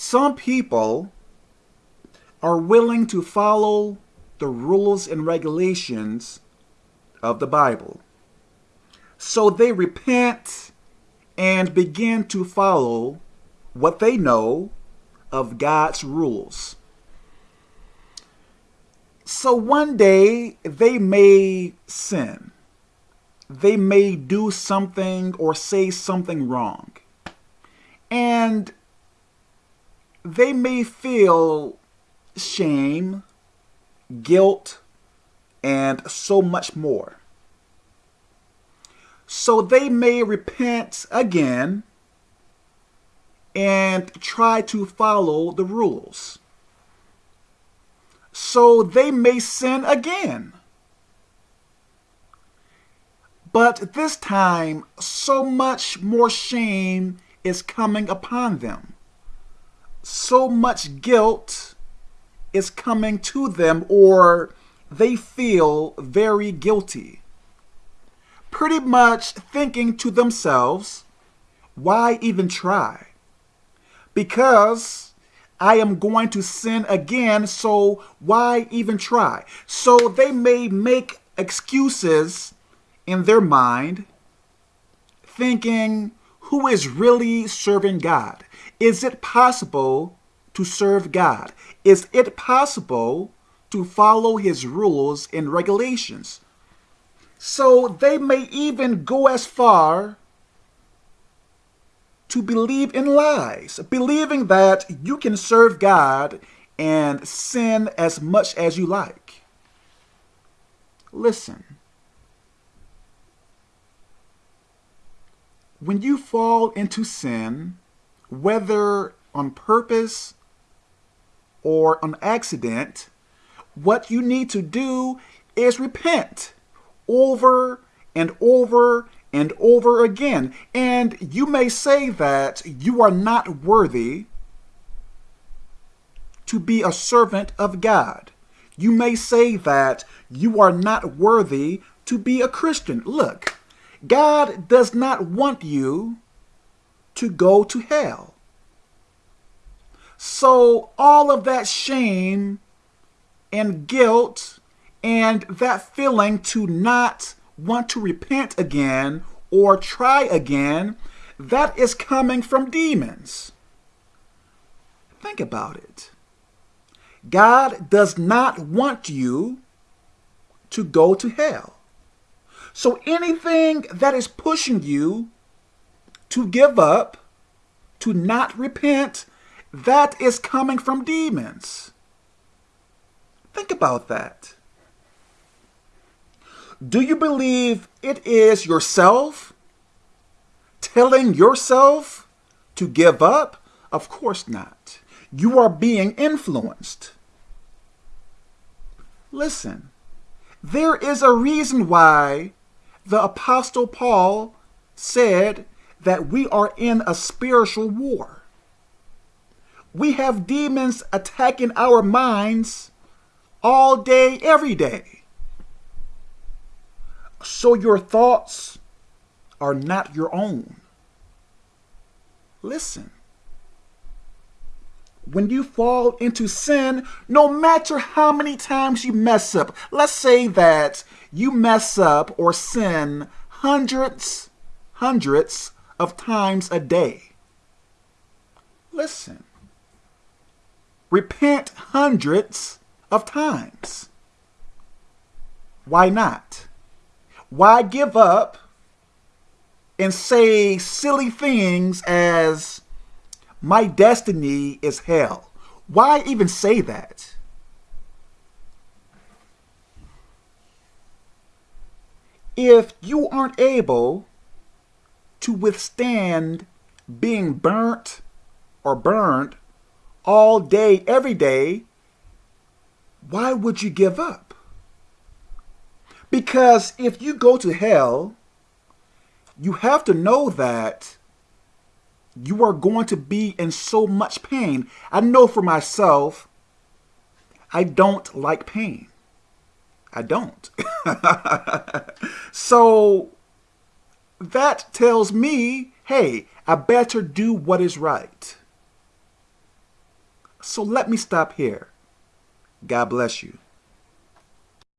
Some people are willing to follow the rules and regulations of the Bible. So they repent and begin to follow what they know of God's rules. So one day they may sin. They may do something or say something wrong. And they may feel shame, guilt, and so much more. So they may repent again and try to follow the rules. So they may sin again. But this time, so much more shame is coming upon them. So much guilt is coming to them, or they feel very guilty. Pretty much thinking to themselves, why even try? Because I am going to sin again, so why even try? So they may make excuses in their mind, thinking, who is really serving God? Is it possible to serve God? Is it possible to follow his rules and regulations? So they may even go as far to believe in lies, believing that you can serve God and sin as much as you like. Listen. When you fall into sin, whether on purpose or on accident, what you need to do is repent over and over and over again. And you may say that you are not worthy to be a servant of God. You may say that you are not worthy to be a Christian. Look, God does not want you to go to hell. So all of that shame and guilt and that feeling to not want to repent again or try again, that is coming from demons. Think about it. God does not want you to go to hell. So anything that is pushing you to give up, to not repent, that is coming from demons. Think about that. Do you believe it is yourself telling yourself to give up? Of course not. You are being influenced. Listen, there is a reason why the Apostle Paul said that we are in a spiritual war. We have demons attacking our minds all day, every day. So your thoughts are not your own. Listen. When you fall into sin, no matter how many times you mess up, let's say that you mess up or sin hundreds, hundreds of times a day. Listen. Repent hundreds of times. Why not? Why give up and say silly things as, my destiny is hell? Why even say that? If you aren't able to withstand being burnt or burned all day, every day, why would you give up? Because if you go to hell, you have to know that you are going to be in so much pain. I know for myself, I don't like pain. I don't. so that tells me, hey, I better do what is right. So let me stop here. God bless you.